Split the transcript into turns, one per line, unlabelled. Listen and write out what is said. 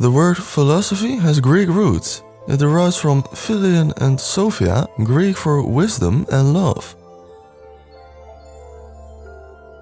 The word philosophy has Greek roots. It derives from philion and sophia, Greek for wisdom and love.